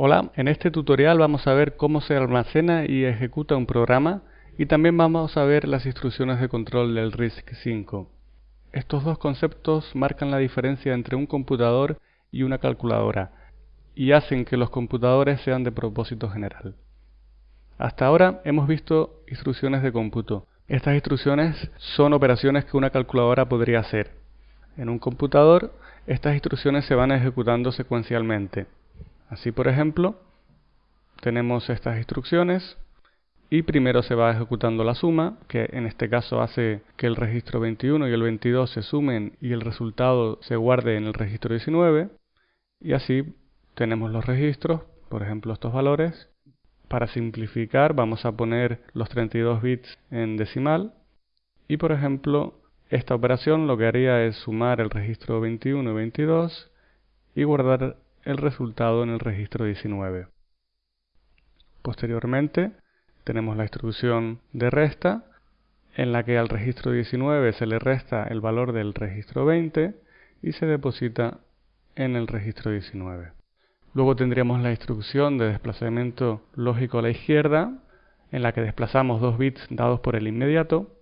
Hola, en este tutorial vamos a ver cómo se almacena y ejecuta un programa y también vamos a ver las instrucciones de control del RISC-V. Estos dos conceptos marcan la diferencia entre un computador y una calculadora y hacen que los computadores sean de propósito general. Hasta ahora hemos visto instrucciones de cómputo. Estas instrucciones son operaciones que una calculadora podría hacer. En un computador, estas instrucciones se van ejecutando secuencialmente. Así, por ejemplo, tenemos estas instrucciones y primero se va ejecutando la suma, que en este caso hace que el registro 21 y el 22 se sumen y el resultado se guarde en el registro 19. Y así tenemos los registros, por ejemplo estos valores. Para simplificar vamos a poner los 32 bits en decimal y por ejemplo esta operación lo que haría es sumar el registro 21 y 22 y guardar el resultado en el registro 19. Posteriormente tenemos la instrucción de resta en la que al registro 19 se le resta el valor del registro 20 y se deposita en el registro 19. Luego tendríamos la instrucción de desplazamiento lógico a la izquierda en la que desplazamos dos bits dados por el inmediato.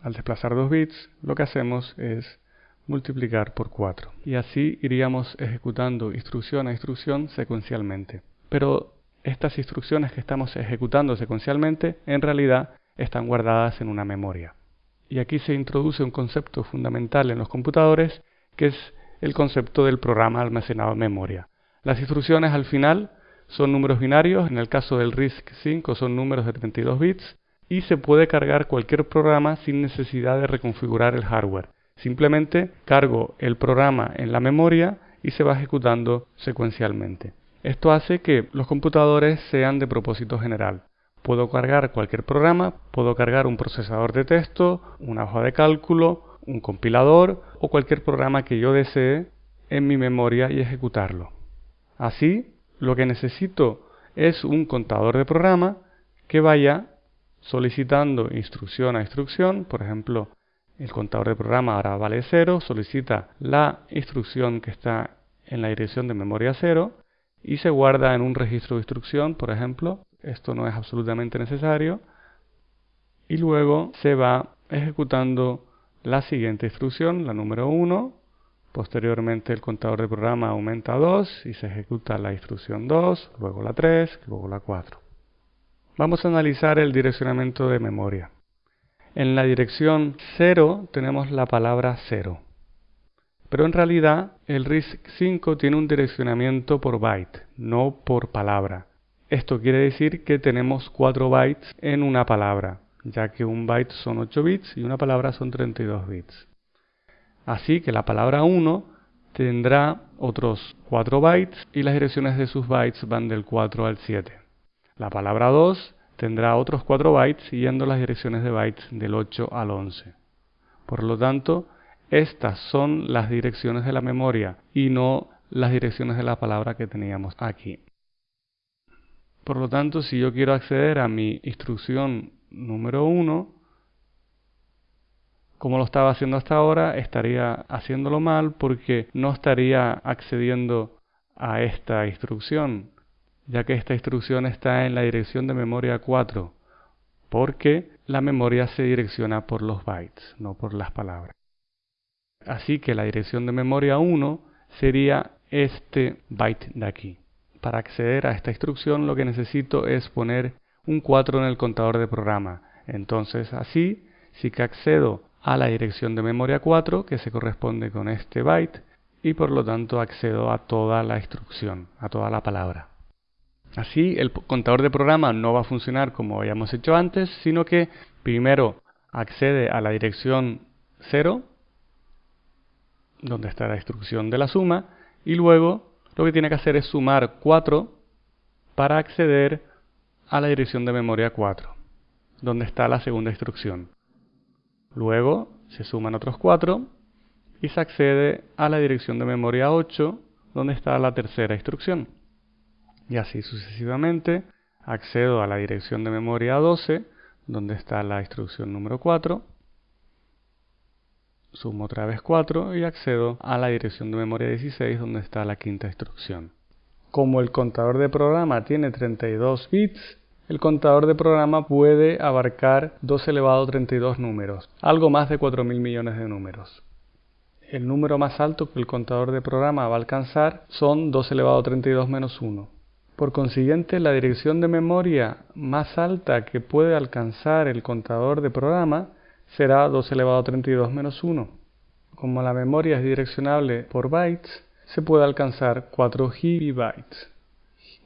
Al desplazar dos bits lo que hacemos es multiplicar por 4. Y así iríamos ejecutando instrucción a instrucción secuencialmente. Pero estas instrucciones que estamos ejecutando secuencialmente en realidad están guardadas en una memoria. Y aquí se introduce un concepto fundamental en los computadores que es el concepto del programa almacenado en memoria. Las instrucciones al final son números binarios, en el caso del RISC-V son números de 32 bits, y se puede cargar cualquier programa sin necesidad de reconfigurar el hardware. Simplemente cargo el programa en la memoria y se va ejecutando secuencialmente. Esto hace que los computadores sean de propósito general. Puedo cargar cualquier programa, puedo cargar un procesador de texto, una hoja de cálculo, un compilador o cualquier programa que yo desee en mi memoria y ejecutarlo. Así, lo que necesito es un contador de programa que vaya solicitando instrucción a instrucción, por ejemplo, el contador de programa ahora vale 0, solicita la instrucción que está en la dirección de memoria 0 y se guarda en un registro de instrucción, por ejemplo. Esto no es absolutamente necesario. Y luego se va ejecutando la siguiente instrucción, la número 1. Posteriormente el contador de programa aumenta a 2 y se ejecuta la instrucción 2, luego la 3, luego la 4. Vamos a analizar el direccionamiento de memoria. En la dirección 0 tenemos la palabra 0. Pero en realidad el RISC-V tiene un direccionamiento por byte, no por palabra. Esto quiere decir que tenemos 4 bytes en una palabra, ya que un byte son 8 bits y una palabra son 32 bits. Así que la palabra 1 tendrá otros 4 bytes y las direcciones de sus bytes van del 4 al 7. La palabra 2 tendrá otros 4 bytes siguiendo las direcciones de bytes del 8 al 11. Por lo tanto, estas son las direcciones de la memoria y no las direcciones de la palabra que teníamos aquí. Por lo tanto, si yo quiero acceder a mi instrucción número 1, como lo estaba haciendo hasta ahora, estaría haciéndolo mal porque no estaría accediendo a esta instrucción ya que esta instrucción está en la dirección de memoria 4, porque la memoria se direcciona por los bytes, no por las palabras. Así que la dirección de memoria 1 sería este byte de aquí. Para acceder a esta instrucción lo que necesito es poner un 4 en el contador de programa. Entonces así sí que accedo a la dirección de memoria 4 que se corresponde con este byte y por lo tanto accedo a toda la instrucción, a toda la palabra. Así el contador de programa no va a funcionar como habíamos hecho antes, sino que primero accede a la dirección 0, donde está la instrucción de la suma, y luego lo que tiene que hacer es sumar 4 para acceder a la dirección de memoria 4, donde está la segunda instrucción. Luego se suman otros 4 y se accede a la dirección de memoria 8, donde está la tercera instrucción y así sucesivamente accedo a la dirección de memoria 12 donde está la instrucción número 4 sumo otra vez 4 y accedo a la dirección de memoria 16 donde está la quinta instrucción Como el contador de programa tiene 32 bits, el contador de programa puede abarcar 2 elevado a 32 números, algo más de 4.000 millones de números. El número más alto que el contador de programa va a alcanzar son 2 elevado a 32 menos 1. Por consiguiente, la dirección de memoria más alta que puede alcanzar el contador de programa será 2 elevado a 32 menos 1. Como la memoria es direccionable por bytes, se puede alcanzar 4 GB.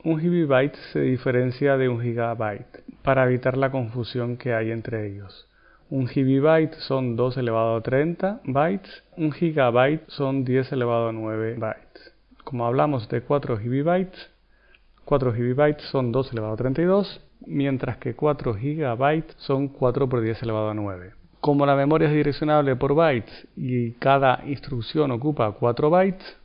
Un gigabyte se diferencia de un gigabyte para evitar la confusión que hay entre ellos. Un gigabyte son 2 elevado a 30 bytes, un gigabyte son 10 elevado a 9 bytes. Como hablamos de 4 gigabytes, 4 gigabytes son 2 elevado a 32, mientras que 4 gigabytes son 4 por 10 elevado a 9. Como la memoria es direccionable por bytes y cada instrucción ocupa 4 bytes,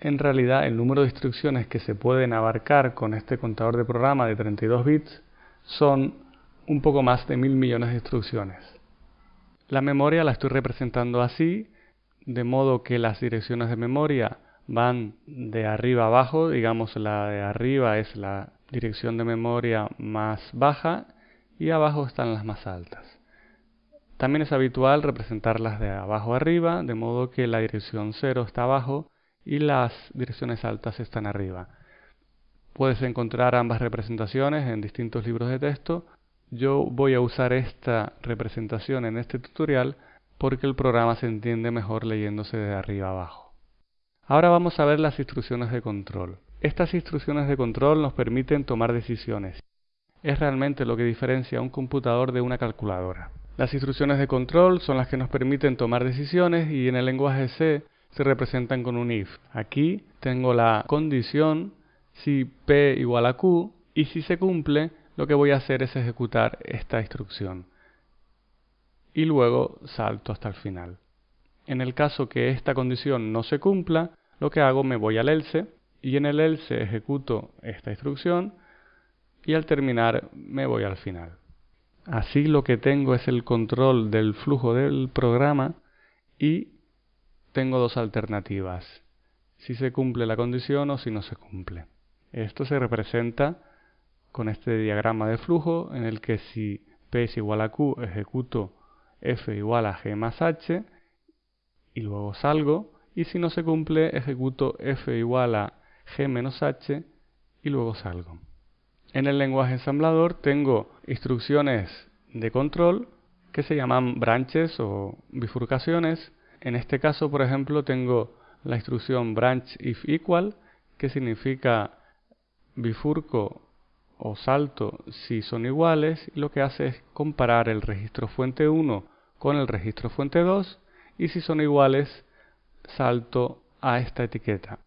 en realidad el número de instrucciones que se pueden abarcar con este contador de programa de 32 bits son un poco más de mil millones de instrucciones. La memoria la estoy representando así, de modo que las direcciones de memoria van de arriba abajo, digamos la de arriba es la dirección de memoria más baja y abajo están las más altas. También es habitual representarlas de abajo arriba, de modo que la dirección 0 está abajo y las direcciones altas están arriba. Puedes encontrar ambas representaciones en distintos libros de texto. Yo voy a usar esta representación en este tutorial porque el programa se entiende mejor leyéndose de arriba abajo. Ahora vamos a ver las instrucciones de control. Estas instrucciones de control nos permiten tomar decisiones. Es realmente lo que diferencia un computador de una calculadora. Las instrucciones de control son las que nos permiten tomar decisiones y en el lenguaje C se representan con un if. Aquí tengo la condición si p igual a q y si se cumple lo que voy a hacer es ejecutar esta instrucción y luego salto hasta el final. En el caso que esta condición no se cumpla, lo que hago me voy al else y en el else ejecuto esta instrucción y al terminar me voy al final. Así lo que tengo es el control del flujo del programa y tengo dos alternativas, si se cumple la condición o si no se cumple. Esto se representa con este diagrama de flujo en el que si P es igual a Q ejecuto F igual a G más H y luego salgo y si no se cumple ejecuto F igual a G menos H y luego salgo. En el lenguaje ensamblador tengo instrucciones de control que se llaman branches o bifurcaciones en este caso, por ejemplo, tengo la instrucción branch if equal, que significa bifurco o salto si son iguales, y lo que hace es comparar el registro fuente 1 con el registro fuente 2, y si son iguales, salto a esta etiqueta.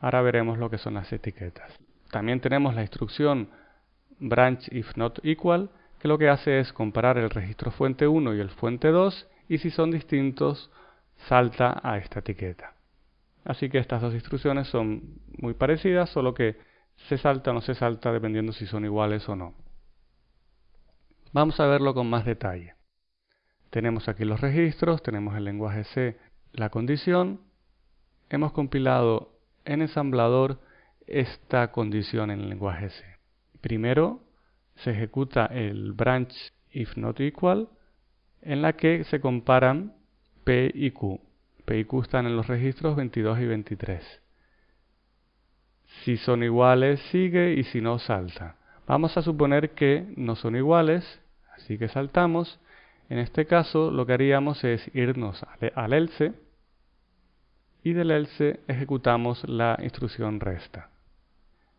Ahora veremos lo que son las etiquetas. También tenemos la instrucción branch if not equal, que lo que hace es comparar el registro fuente 1 y el fuente 2 y si son distintos salta a esta etiqueta. Así que estas dos instrucciones son muy parecidas, solo que se salta o no se salta dependiendo si son iguales o no. Vamos a verlo con más detalle. Tenemos aquí los registros, tenemos el lenguaje C, la condición. Hemos compilado en ensamblador esta condición en el lenguaje C. Primero se ejecuta el branch if not equal en la que se comparan P y Q. P y Q están en los registros 22 y 23. Si son iguales, sigue y si no, salta. Vamos a suponer que no son iguales, así que saltamos. En este caso, lo que haríamos es irnos al else y del else ejecutamos la instrucción resta.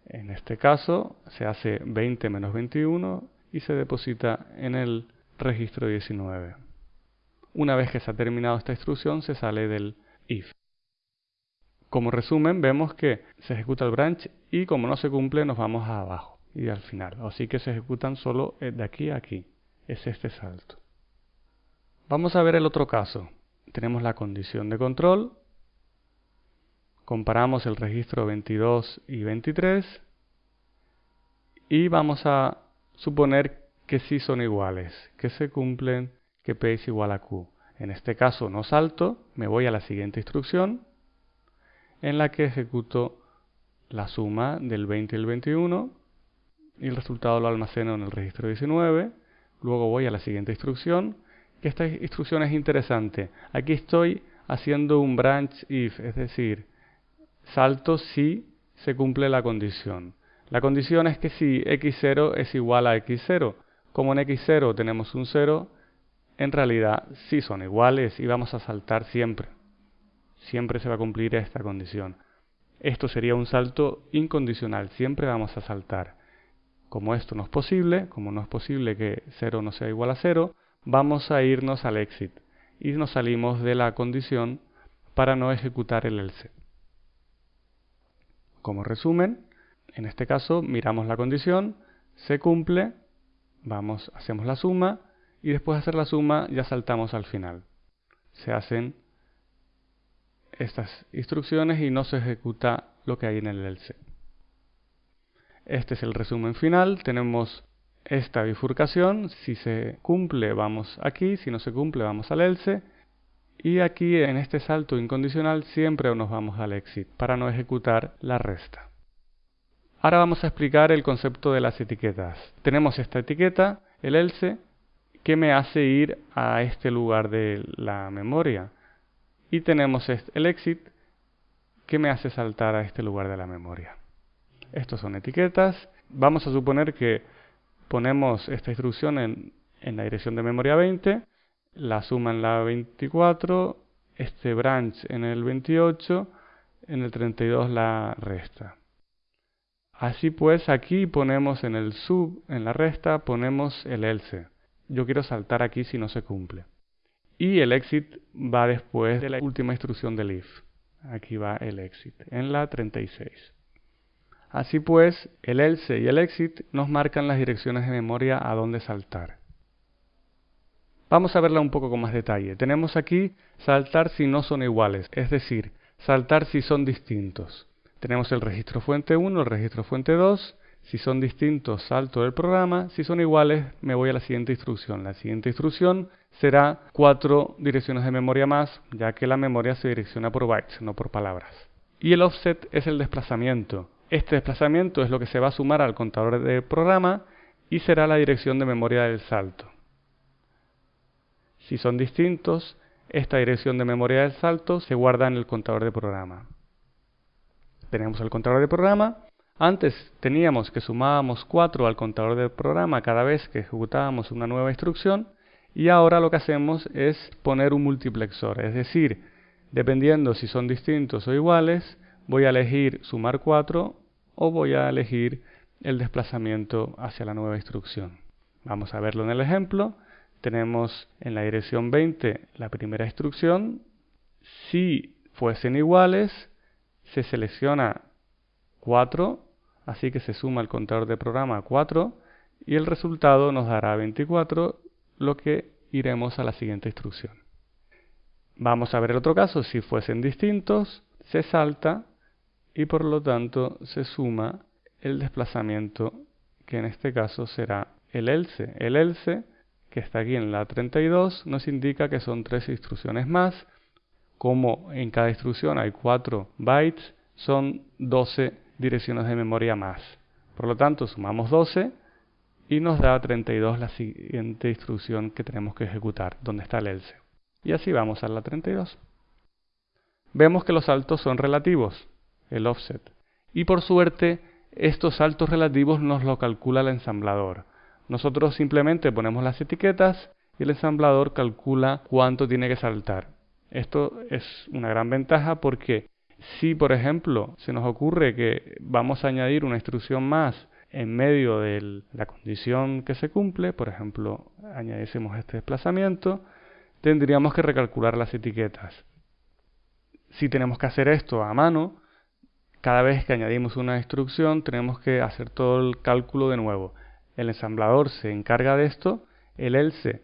En este caso, se hace 20 menos 21 y se deposita en el registro 19. Una vez que se ha terminado esta instrucción, se sale del if. Como resumen, vemos que se ejecuta el branch y como no se cumple, nos vamos a abajo y al final. Así que se ejecutan solo de aquí a aquí. Es este salto. Vamos a ver el otro caso. Tenemos la condición de control. Comparamos el registro 22 y 23. Y vamos a suponer que sí son iguales, que se cumplen, que P es igual a Q. En este caso no salto, me voy a la siguiente instrucción. en la que ejecuto la suma del 20 y el 21 y el resultado lo almaceno en el registro 19. Luego voy a la siguiente instrucción, que esta instrucción es interesante. Aquí estoy haciendo un branch if, es decir, salto si se cumple la condición. La condición es que si x0 es igual a x0. Como en x0 tenemos un 0, en realidad sí son iguales y vamos a saltar siempre. Siempre se va a cumplir esta condición. Esto sería un salto incondicional, siempre vamos a saltar. Como esto no es posible, como no es posible que 0 no sea igual a 0, vamos a irnos al exit y nos salimos de la condición para no ejecutar el else. Como resumen, en este caso miramos la condición, se cumple, vamos, hacemos la suma y después de hacer la suma ya saltamos al final. Se hacen estas instrucciones y no se ejecuta lo que hay en el else. Este es el resumen final. Tenemos esta bifurcación. Si se cumple, vamos aquí. Si no se cumple, vamos al else. Y aquí en este salto incondicional siempre nos vamos al exit para no ejecutar la resta. Ahora vamos a explicar el concepto de las etiquetas. Tenemos esta etiqueta, el else, que me hace ir a este lugar de la memoria. Y tenemos el exit, que me hace saltar a este lugar de la memoria. Estos son etiquetas. Vamos a suponer que ponemos esta instrucción en, en la dirección de memoria 20, la suma en la 24, este branch en el 28, en el 32 la resta. Así pues, aquí ponemos en el sub, en la resta, ponemos el else. Yo quiero saltar aquí si no se cumple. Y el exit va después de la última instrucción del if. Aquí va el exit, en la 36. Así pues, el else y el exit nos marcan las direcciones de memoria a dónde saltar. Vamos a verla un poco con más detalle. Tenemos aquí saltar si no son iguales, es decir, saltar si son distintos. Tenemos el registro fuente 1, el registro fuente 2. Si son distintos, salto del programa. Si son iguales, me voy a la siguiente instrucción. La siguiente instrucción será cuatro direcciones de memoria más, ya que la memoria se direcciona por bytes, no por palabras. Y el offset es el desplazamiento. Este desplazamiento es lo que se va a sumar al contador de programa y será la dirección de memoria del salto. Si son distintos, esta dirección de memoria del salto se guarda en el contador de programa. Tenemos el contador de programa. Antes teníamos que sumábamos 4 al contador de programa cada vez que ejecutábamos una nueva instrucción y ahora lo que hacemos es poner un multiplexor, es decir, dependiendo si son distintos o iguales, voy a elegir sumar 4 o voy a elegir el desplazamiento hacia la nueva instrucción. Vamos a verlo en el ejemplo. Tenemos en la dirección 20 la primera instrucción. Si fuesen iguales, se selecciona 4, así que se suma el contador de programa 4 y el resultado nos dará 24, lo que iremos a la siguiente instrucción. Vamos a ver el otro caso, si fuesen distintos, se salta y por lo tanto se suma el desplazamiento que en este caso será el else. El else que está aquí en la 32 nos indica que son tres instrucciones más. Como en cada instrucción hay 4 bytes, son 12 direcciones de memoria más. Por lo tanto, sumamos 12 y nos da 32 la siguiente instrucción que tenemos que ejecutar, donde está el else. Y así vamos a la 32. Vemos que los saltos son relativos el offset. Y por suerte, estos saltos relativos nos lo calcula el ensamblador. Nosotros simplemente ponemos las etiquetas y el ensamblador calcula cuánto tiene que saltar. Esto es una gran ventaja porque si, por ejemplo, se nos ocurre que vamos a añadir una instrucción más en medio de la condición que se cumple, por ejemplo, añadiésemos este desplazamiento, tendríamos que recalcular las etiquetas. Si tenemos que hacer esto a mano, cada vez que añadimos una instrucción tenemos que hacer todo el cálculo de nuevo. El ensamblador se encarga de esto, el else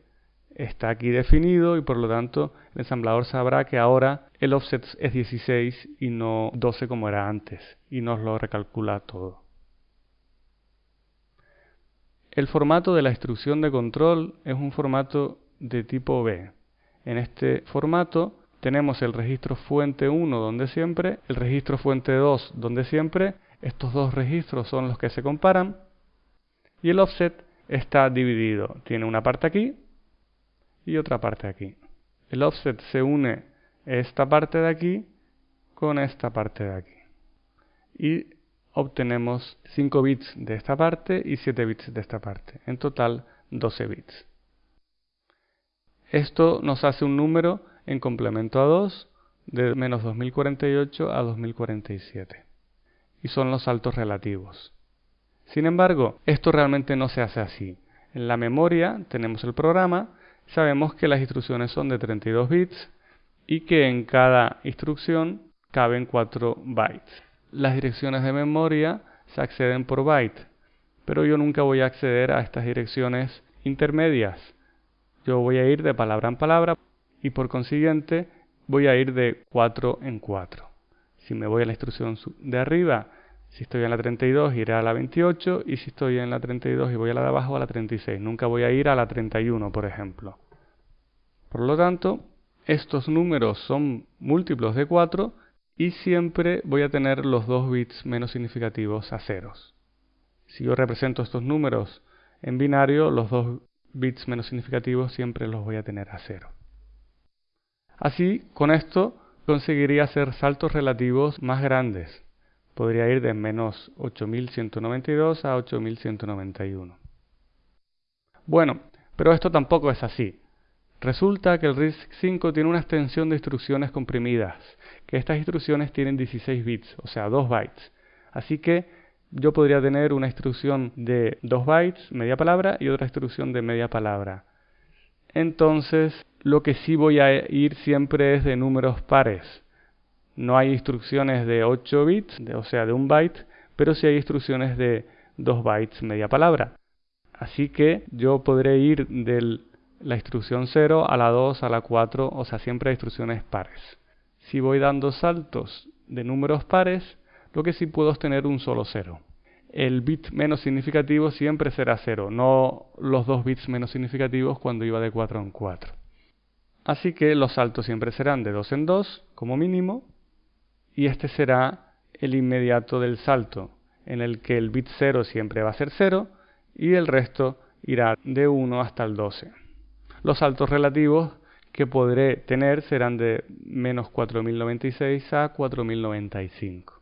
está aquí definido y por lo tanto el ensamblador sabrá que ahora el offset es 16 y no 12 como era antes y nos lo recalcula todo. El formato de la instrucción de control es un formato de tipo B. En este formato tenemos el registro fuente 1 donde siempre, el registro fuente 2 donde siempre, estos dos registros son los que se comparan y el offset está dividido, tiene una parte aquí y otra parte aquí. El offset se une esta parte de aquí con esta parte de aquí y obtenemos 5 bits de esta parte y 7 bits de esta parte, en total 12 bits. Esto nos hace un número en complemento a 2 de menos 2048 a 2047. Y son los saltos relativos. Sin embargo, esto realmente no se hace así. En la memoria tenemos el programa, sabemos que las instrucciones son de 32 bits y que en cada instrucción caben 4 bytes. Las direcciones de memoria se acceden por byte, pero yo nunca voy a acceder a estas direcciones intermedias. Yo voy a ir de palabra en palabra y por consiguiente voy a ir de 4 en 4. Si me voy a la instrucción de arriba, si estoy en la 32 iré a la 28 y si estoy en la 32 y voy a la de abajo a la 36. Nunca voy a ir a la 31, por ejemplo. Por lo tanto, estos números son múltiplos de 4 y siempre voy a tener los dos bits menos significativos a ceros. Si yo represento estos números en binario, los dos bits menos significativos siempre los voy a tener a cero. Así, con esto conseguiría hacer saltos relativos más grandes. Podría ir de menos 8192 a 8191. Bueno, pero esto tampoco es así. Resulta que el RISC-5 tiene una extensión de instrucciones comprimidas, que estas instrucciones tienen 16 bits, o sea, 2 bytes. Así que yo podría tener una instrucción de 2 bytes, media palabra, y otra instrucción de media palabra. Entonces, lo que sí voy a ir siempre es de números pares. No hay instrucciones de 8 bits, o sea, de un byte, pero sí hay instrucciones de 2 bytes media palabra. Así que yo podré ir de la instrucción 0 a la 2 a la 4, o sea, siempre hay instrucciones pares. Si voy dando saltos de números pares, lo que sí puedo es tener un solo 0 el bit menos significativo siempre será 0, no los dos bits menos significativos cuando iba de 4 en 4. Así que los saltos siempre serán de 2 en 2 como mínimo y este será el inmediato del salto en el que el bit 0 siempre va a ser 0 y el resto irá de 1 hasta el 12. Los saltos relativos que podré tener serán de menos 4096 a 4095.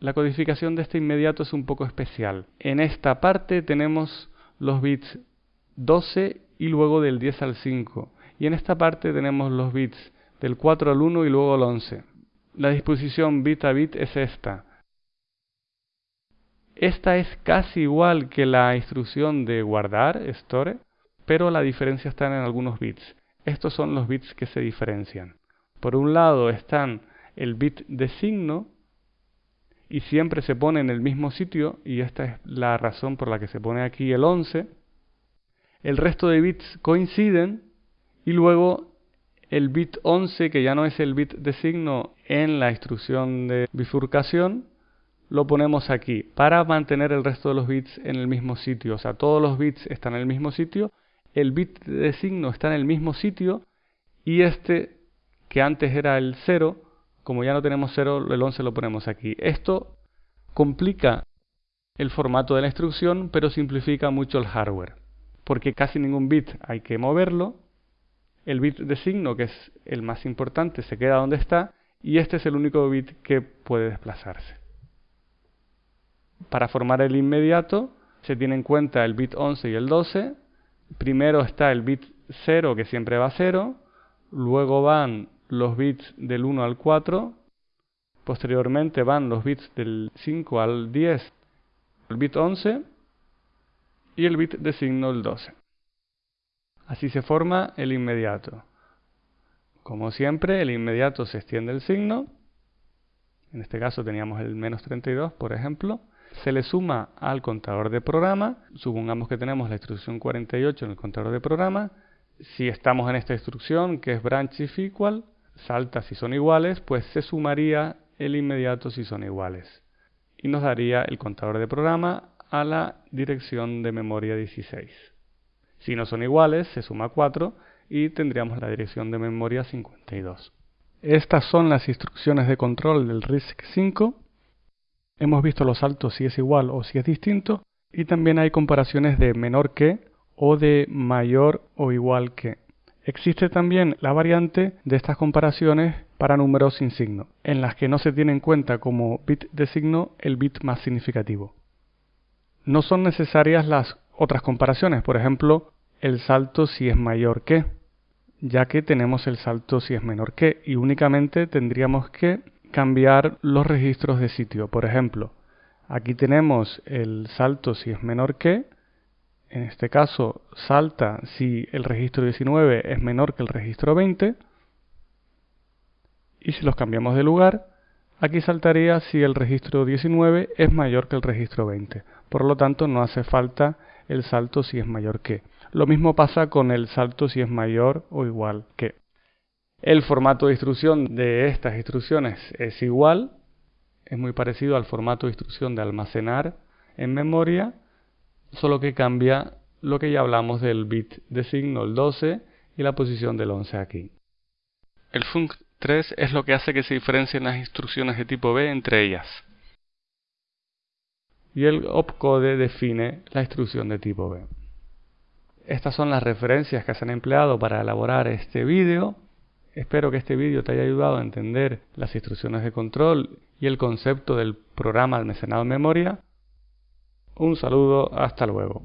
La codificación de este inmediato es un poco especial. En esta parte tenemos los bits 12 y luego del 10 al 5. Y en esta parte tenemos los bits del 4 al 1 y luego al 11. La disposición bit a bit es esta. Esta es casi igual que la instrucción de guardar, store, pero la diferencia está en algunos bits. Estos son los bits que se diferencian. Por un lado están el bit de signo, y siempre se pone en el mismo sitio, y esta es la razón por la que se pone aquí el 11, el resto de bits coinciden y luego el bit 11, que ya no es el bit de signo en la instrucción de bifurcación, lo ponemos aquí para mantener el resto de los bits en el mismo sitio. O sea, todos los bits están en el mismo sitio, el bit de signo está en el mismo sitio y este, que antes era el 0, como ya no tenemos 0, el 11 lo ponemos aquí. Esto complica el formato de la instrucción, pero simplifica mucho el hardware, porque casi ningún bit hay que moverlo. El bit de signo, que es el más importante, se queda donde está, y este es el único bit que puede desplazarse. Para formar el inmediato, se tiene en cuenta el bit 11 y el 12. Primero está el bit 0, que siempre va a 0. Luego van los bits del 1 al 4, posteriormente van los bits del 5 al 10, el bit 11 y el bit de signo el 12. Así se forma el inmediato. Como siempre, el inmediato se extiende el signo. En este caso teníamos el menos 32, por ejemplo. Se le suma al contador de programa. Supongamos que tenemos la instrucción 48 en el contador de programa. Si estamos en esta instrucción, que es branch if equal, salta si son iguales, pues se sumaría el inmediato si son iguales. Y nos daría el contador de programa a la dirección de memoria 16. Si no son iguales, se suma 4 y tendríamos la dirección de memoria 52. Estas son las instrucciones de control del RISC-V. Hemos visto los saltos si es igual o si es distinto. Y también hay comparaciones de menor que o de mayor o igual que. Existe también la variante de estas comparaciones para números sin signo, en las que no se tiene en cuenta como bit de signo el bit más significativo. No son necesarias las otras comparaciones, por ejemplo, el salto si es mayor que, ya que tenemos el salto si es menor que, y únicamente tendríamos que cambiar los registros de sitio. Por ejemplo, aquí tenemos el salto si es menor que, en este caso salta si el registro 19 es menor que el registro 20 y si los cambiamos de lugar, aquí saltaría si el registro 19 es mayor que el registro 20. Por lo tanto, no hace falta el salto si es mayor que. Lo mismo pasa con el salto si es mayor o igual que. El formato de instrucción de estas instrucciones es igual, es muy parecido al formato de instrucción de almacenar en memoria solo que cambia lo que ya hablamos del bit de signo, el 12, y la posición del 11 aquí. El func3 es lo que hace que se diferencien las instrucciones de tipo B entre ellas. Y el opcode define la instrucción de tipo B. Estas son las referencias que se han empleado para elaborar este vídeo. Espero que este vídeo te haya ayudado a entender las instrucciones de control y el concepto del programa almacenado en memoria. Un saludo, hasta luego.